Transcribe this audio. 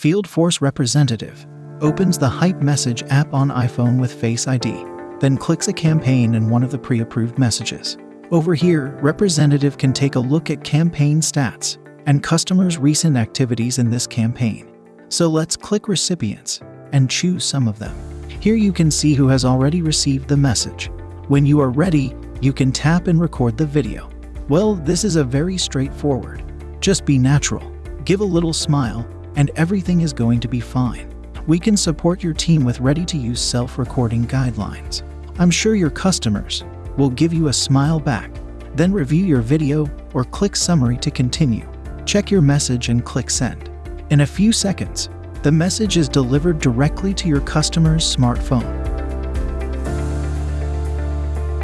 Field Force Representative opens the Hype Message app on iPhone with Face ID, then clicks a campaign in one of the pre approved messages. Over here, Representative can take a look at campaign stats and customers' recent activities in this campaign. So let's click Recipients and choose some of them. Here you can see who has already received the message. When you are ready, you can tap and record the video. Well, this is a very straightforward. Just be natural, give a little smile, and everything is going to be fine. We can support your team with ready to use self recording guidelines. I'm sure your customers will give you a smile back. Then review your video or click Summary to continue. Check your message and click Send. In a few seconds, the message is delivered directly to your customer's smartphone.